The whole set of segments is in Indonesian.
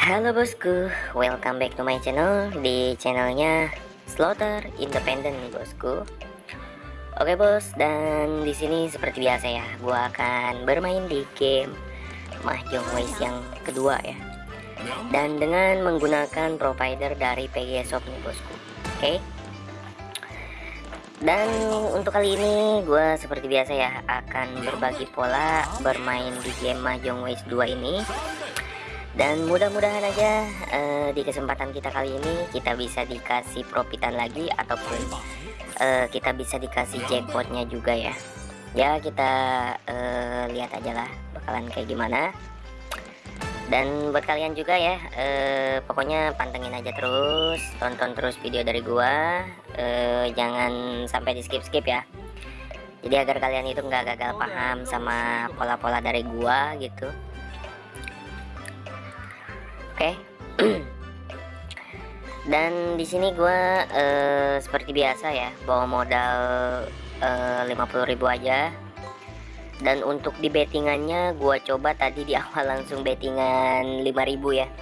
Halo bosku, welcome back to my channel di channelnya Slaughter Independent nih bosku. Oke bos, dan di sini seperti biasa ya, gua akan bermain di game Mahjong Waste yang kedua ya. Dan dengan menggunakan provider dari PG Shop nih bosku. Oke. Dan untuk kali ini gue seperti biasa ya akan berbagi pola bermain di game Mahjong Waste 2 ini dan mudah-mudahan aja uh, di kesempatan kita kali ini kita bisa dikasih profitan lagi ataupun uh, kita bisa dikasih jackpotnya juga ya. Ya kita uh, lihat aja lah bakalan kayak gimana. Dan buat kalian juga ya uh, pokoknya pantengin aja terus tonton terus video dari gua uh, jangan sampai di skip skip ya. Jadi agar kalian itu nggak gagal paham sama pola-pola dari gua gitu Oke. Dan di sini gua uh, seperti biasa ya, bawa modal eh, uh, 50.000 aja. Dan untuk di bettingannya gua coba tadi di awal langsung bettingan 5.000 ya.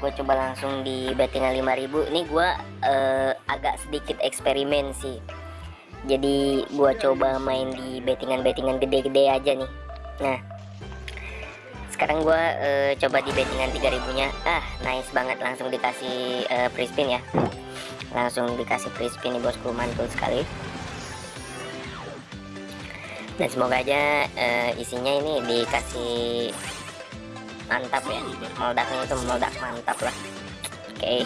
Gua coba langsung di bettingan 5.000. Ini gua uh, agak sedikit eksperimen sih. Jadi gua coba main di bettingan-bettingan gede-gede aja nih. Nah, sekarang gue uh, coba di bettingan 3000 nya ah nice banget langsung dikasih uh, free spin ya. Langsung dikasih free spin nih bosku mantul sekali. Dan semoga aja uh, isinya ini dikasih mantap ya. Meledaknya itu meledak mantap lah. Oke. Okay.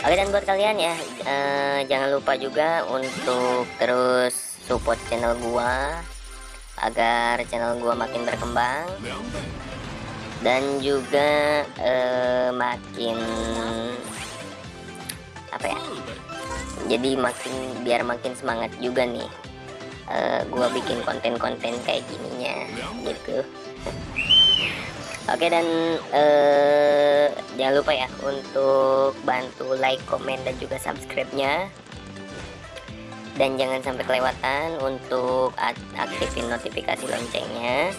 oke dan buat kalian ya uh, jangan lupa juga untuk terus support channel gua agar channel gua makin berkembang. Dan juga uh, makin apa ya? Jadi makin biar makin semangat juga nih uh, gua bikin konten-konten kayak gininya gitu. Oke dan uh, jangan lupa ya untuk bantu like, komen dan juga subscribe-nya dan jangan sampai kelewatan untuk aktifin notifikasi loncengnya.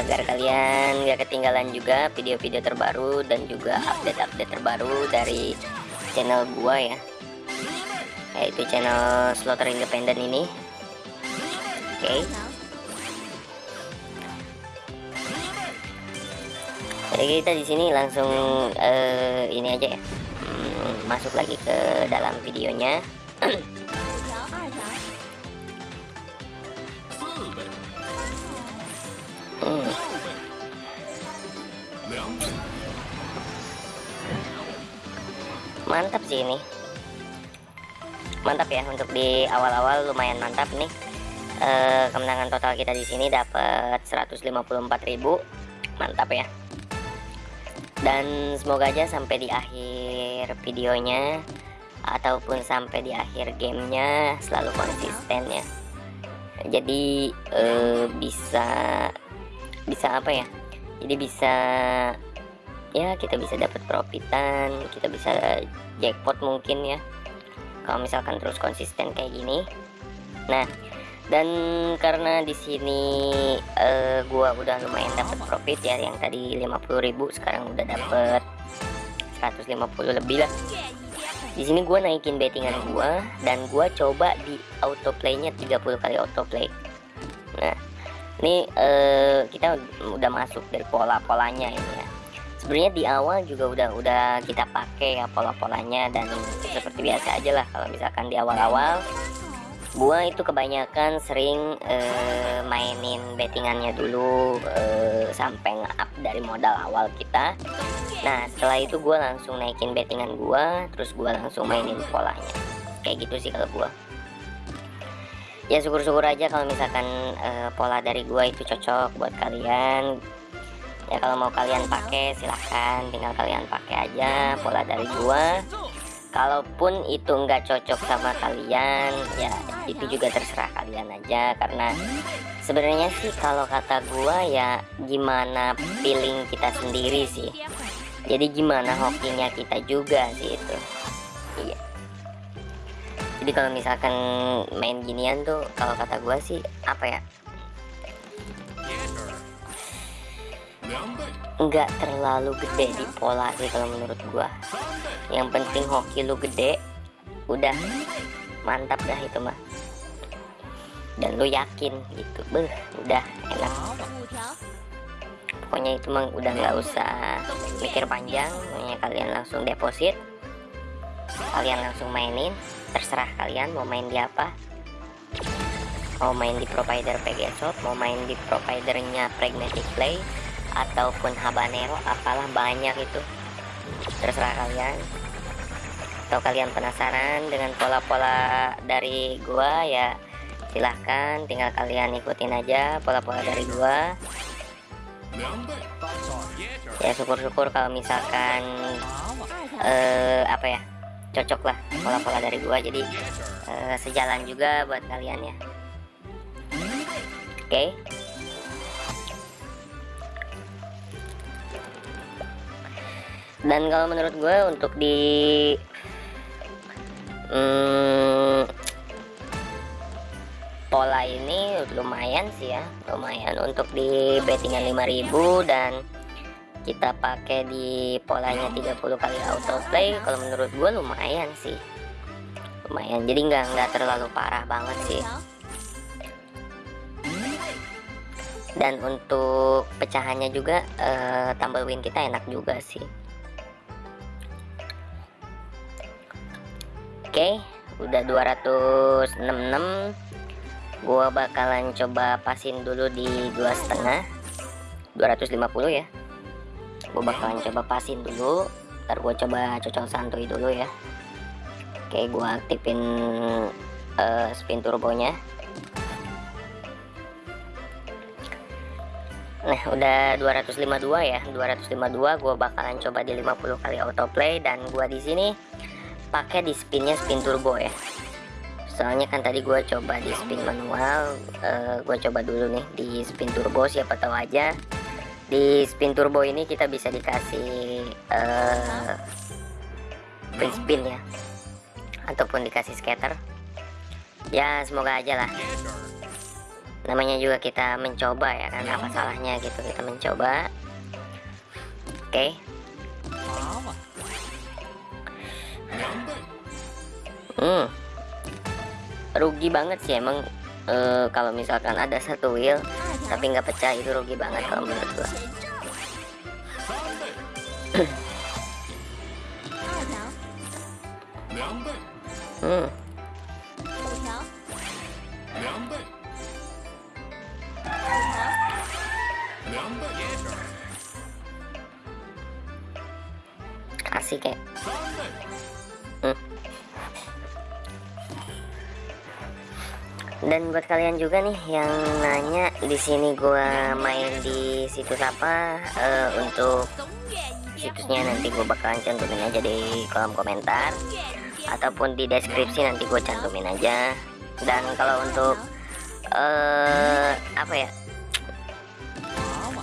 Agar kalian gak ketinggalan juga video-video terbaru dan juga update-update terbaru dari channel gua ya. Yaitu channel Slaughter Independent ini. Oke. Okay. jadi kita di sini langsung uh, ini aja ya. Hmm, masuk lagi ke dalam videonya mantap sih ini. Mantap ya untuk di awal-awal lumayan mantap nih. E, kemenangan total kita di sini dapat 154.000 mantap ya. Dan semoga aja sampai di akhir videonya ataupun sampai di akhir gamenya selalu konsisten ya. Jadi e, bisa bisa apa ya? Jadi bisa ya kita bisa dapat profitan kita bisa jackpot mungkin ya. Kalau misalkan terus konsisten kayak gini. Nah dan karena di sini uh, gua udah lumayan dapat profit ya yang tadi 50.000 sekarang udah dapat 150 lebih lah. Di sini gua naikin bettingan gua dan gua coba di autoplaynya 30 kali autoplay. Nah ini uh, kita udah masuk dari pola-polanya ini ya sebenarnya di awal juga udah udah kita pakai ya pola-polanya dan seperti biasa aja lah kalau misalkan di awal-awal. Gua itu kebanyakan sering uh, mainin bettingannya dulu uh, sampai nge-up dari modal awal kita. Nah setelah itu gua langsung naikin bettingan gua terus gua langsung mainin polanya. Kayak gitu sih kalau gua. Ya syukur-syukur aja kalau misalkan uh, pola dari gua itu cocok buat kalian ya kalau mau kalian pakai silahkan. Tinggal kalian pakai aja pola dari gua. Kalaupun itu enggak cocok sama kalian ya itu juga terserah kalian aja. Karena sebenarnya sih kalau kata gua ya gimana feeling kita sendiri sih. Jadi gimana hokinya kita juga sih itu. Iya. Jadi kalau misalkan main ginian tuh kalau kata gua sih apa ya nggak terlalu gede di pola sih kalau menurut gua. Yang penting hoki lu gede udah. Mantap dah itu mah dan lu yakin gitu beh udah enak. Pokoknya itu mah udah nggak usah mikir panjang pokoknya kalian langsung deposit. Kalian langsung mainin terserah kalian mau main di apa. Mau main di provider PG mau main di providernya Pragmatic Play ataupun habanero apalah banyak itu. Terserah kalian. Atau kalian penasaran dengan pola-pola dari gua ya silahkan tinggal kalian ikutin aja pola-pola dari gua. Ya syukur-syukur kalau misalkan eh, apa ya cocok lah pola-pola dari gua. Jadi eh, sejalan juga buat kalian ya. Oke? okay? Dan kalau menurut gue untuk di hmm, pola ini lumayan sih ya lumayan. Untuk di bettingan 5000 dan kita pakai di polanya 30 kali autoplay kalau menurut gue lumayan sih. Lumayan. Jadi nggak nggak terlalu parah banget sih. Dan untuk pecahannya juga uh, tambah win kita enak juga sih Oke udah 266 gua bakalan coba pasin dulu di dua setengah. 250 ya. Gua bakalan coba pasin dulu. Ntar gua coba cocok santuy dulu ya. Oke gua aktifin uh, spin turbonya. Nah udah 252 ya. 252 gua bakalan coba di 50 kali autoplay. Dan gua di sini pakai di spinnya spin turbo ya. Soalnya kan tadi gue coba di spin manual uh, eh, gue coba dulu nih di spin turbo siapa tahu aja. Di spin turbo ini kita bisa dikasih uh, free spin ya. Ataupun dikasih scatter. Ya semoga aja lah. Namanya juga kita mencoba ya kan? Apa salahnya gitu kita mencoba. Oke. okay. Hmm. Rugi banget sih emang uh, kalau misalkan ada satu wheel tapi nggak pecah itu rugi banget kalau menurut gua. Hmm. Asik kayak dan buat kalian juga nih yang nanya di sini gua main di situs apa? Uh, untuk situsnya nanti gue bakalan cantumin aja di kolom komentar. Ataupun di deskripsi nanti gue cantumin aja. Dan kalau untuk uh, apa ya?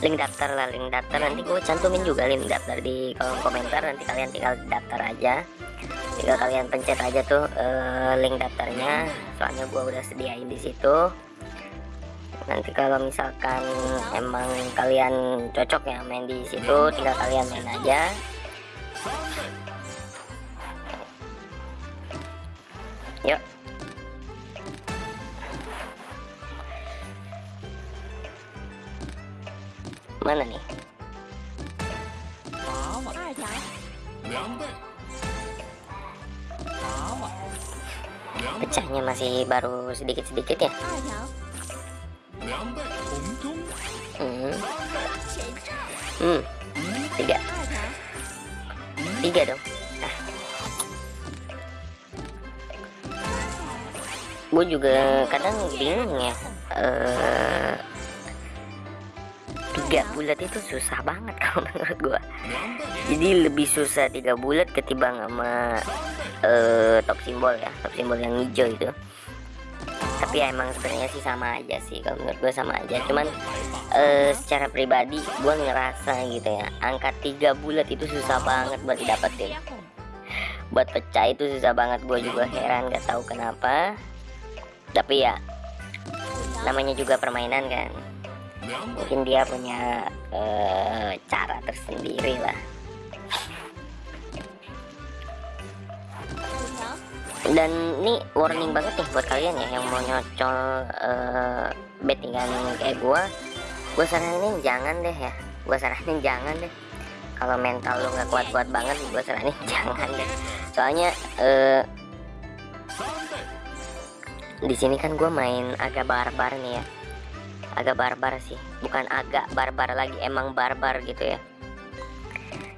Link daftar lah link daftar. Nanti gue cantumin juga link daftar di kolom komentar. Nanti kalian tinggal daftar aja tinggal kalian pencet aja tuh uh, link daftarnya. Soalnya gua udah sediain di situ. Nanti kalau misalkan emang kalian cocok ya main di situ tinggal kalian main aja. Yuk. Mana nih pecahnya masih baru sedikit-sedikit ya hmm. hmm tiga tiga dong nah. gue juga kadang bingung ya uh, tiga bulat itu susah banget kalau menurut gua. Jadi lebih susah tiga bulat ketimbang sama uh, top simbol ya top simbol yang hijau itu. Tapi ya emang sebenarnya sih sama aja sih kalau menurut gue sama aja. Cuman uh, secara pribadi gue ngerasa gitu ya angka tiga bulat itu susah banget buat didapetin. Buat pecah itu susah banget gue juga heran gak tahu kenapa. Tapi ya namanya juga permainan kan mungkin dia punya uh, cara sendiri lah. Dan ini warning banget nih buat kalian ya yang mau nyocol uh, bettingan kayak gua. Gue saranin jangan deh ya. Gue saranin jangan deh. Kalau mental lu nggak kuat-kuat banget gue saranin jangan deh. Soalnya uh, di sini kan gue main agak barbar nih ya agak barbar sih. Bukan agak barbar lagi emang barbar gitu ya.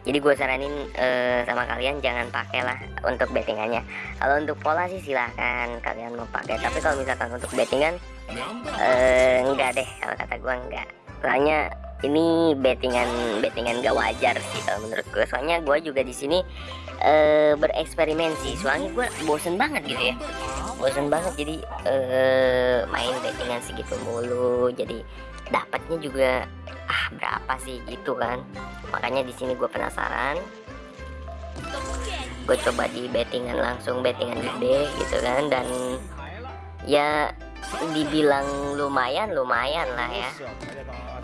Jadi gue saranin uh, sama kalian jangan pakailah untuk bettingannya. Kalau untuk pola sih silahkan kalian mau pakai. Tapi kalau misalkan untuk bettingan uh, enggak deh. Kalau kata gue enggak. Soalnya ini bettingan bettingan gak wajar sih kalau menurut gue soalnya gue juga di sini uh, bereksperimen sih. Soalnya gue bosen banget gitu ya bosen banget jadi uh, main bettingan segitu mulu. Jadi dapatnya juga ah berapa sih gitu kan. Makanya di sini gue penasaran. Gue coba di bettingan langsung bettingan gede gitu kan. Dan ya dibilang lumayan lumayan lah ya.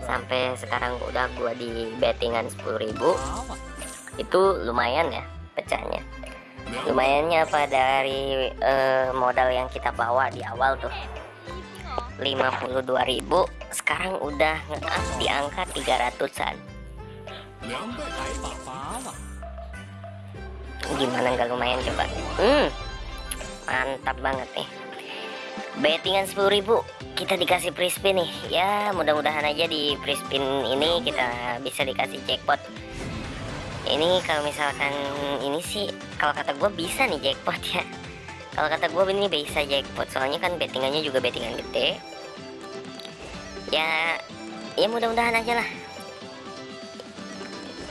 Sampai sekarang udah gua di bettingan 10.000 itu lumayan ya pecahnya lumayannya apa dari uh, modal yang kita bawa di awal tuh? 52.000 sekarang udah nge-up di angka 300an gimana nggak lumayan coba? Hmm mantap banget nih. Bettingan 10.000 kita dikasih free nih. Ya mudah-mudahan aja di free ini kita bisa dikasih jackpot ini kalau misalkan ini sih kalau kata gue bisa nih jackpot ya. Kalau kata gue ini bisa jackpot soalnya kan bettingannya juga bettingan gede. Ya ya mudah-mudahan aja lah.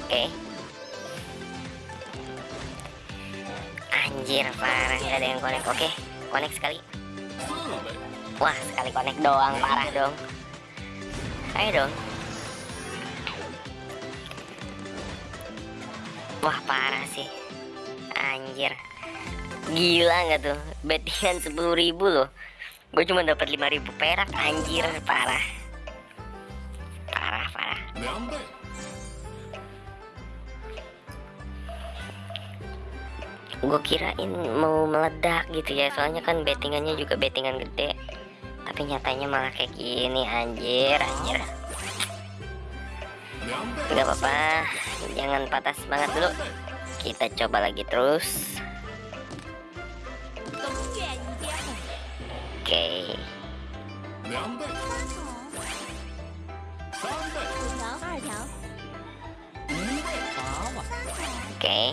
Oke. Okay. anjir parah nggak ada yang connect. Oke okay, connect sekali. Wah sekali konek doang parah dong. Ayo dong Wah parah sih. Anjir. Gila nggak tuh? Bettingan 10 ribu loh. Gue cuma dapat 5 ribu perak Anjir parah. Parah parah. Gue kirain mau meledak gitu ya Soalnya kan bettingannya juga bettingan gede. Tapi nyatanya malah kayak gini anjir anjir Gak apa-apa jangan patah semangat dulu kita coba lagi terus oke okay. oke okay.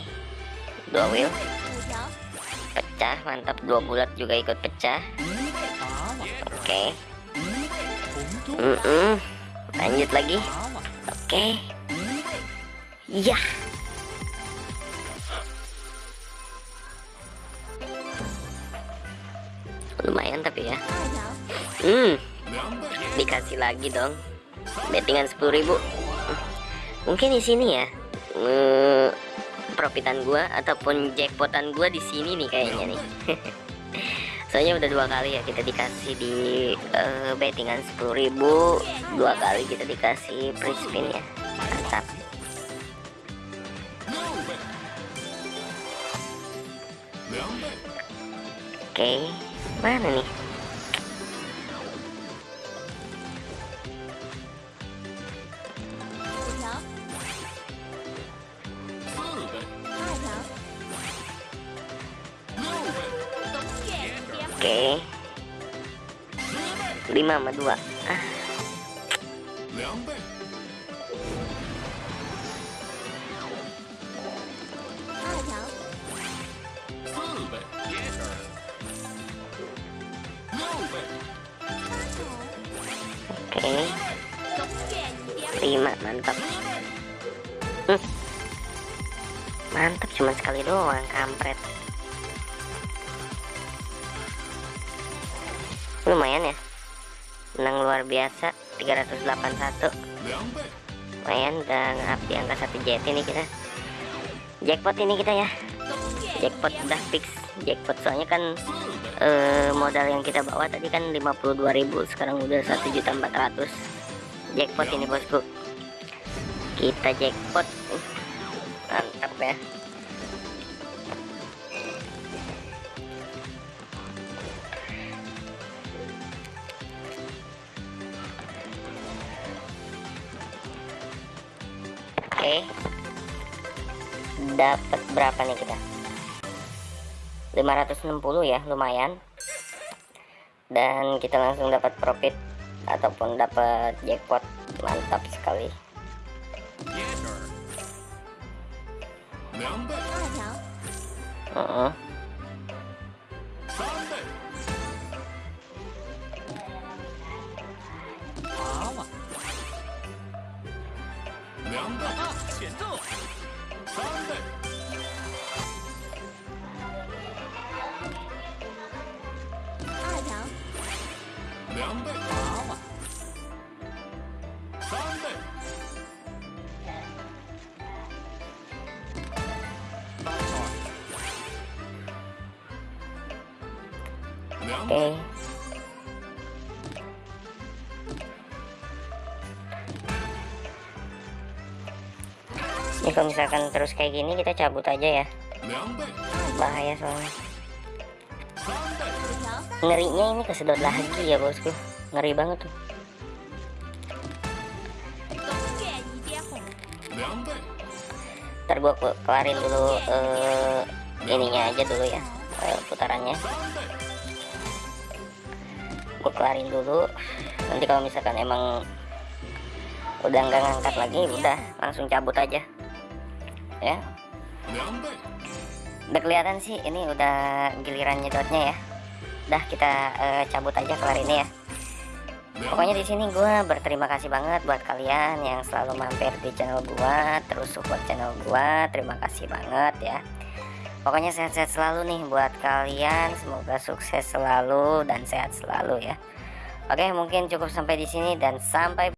dua wheel pecah mantap dua bulat juga ikut pecah oke okay. mm -mm. lanjut lagi oke. Ya lumayan tapi ya. Hmm. Dikasih lagi dong. Bettingan 10.000 mungkin di sini ya. Uh, profitan gua ataupun jackpotan gua di sini nih kayaknya nih soalnya udah dua kali ya kita dikasih di uh, bettingan 10.000 dua kali kita dikasih free spin ya. Mantap. Oke okay. mana nih lima sama dua Ah. Oke. lima mantap. Hmm. Mantap cuma sekali doang kampret. lumayan ya menang luar biasa. 381 lumayan udah ngap di angka satu jet ini kita. Jackpot ini kita ya. Jackpot udah fix. Jackpot soalnya kan eh, modal yang kita bawa tadi kan 52.000 sekarang udah 1.400 jackpot ini bosku. Kita jackpot. Mantap ya oke. Dapat berapa nih kita? 560 ya lumayan. Dan kita langsung dapat profit ataupun dapat jackpot. Mantap sekali okay. ini kalau misalkan terus kayak gini kita cabut aja ya. Bahaya soalnya. Ngerinya ini kesedot lagi ya bosku. Ngeri banget tuh. Ntar gua kelarin dulu uh, ininya aja dulu ya eh, putarannya kelarin dulu. Nanti kalau misalkan emang udah nggak ngangkat lagi udah langsung cabut aja. Ya. Udah kelihatan sih ini udah giliran nyedotnya ya. Udah kita uh, cabut aja kelar ini ya. Pokoknya di sini gue berterima kasih banget buat kalian yang selalu mampir di channel gue terus support channel gue terima kasih banget ya pokoknya sehat-sehat selalu nih buat kalian. Semoga sukses selalu dan sehat selalu ya. Oke mungkin cukup sampai di sini dan sampai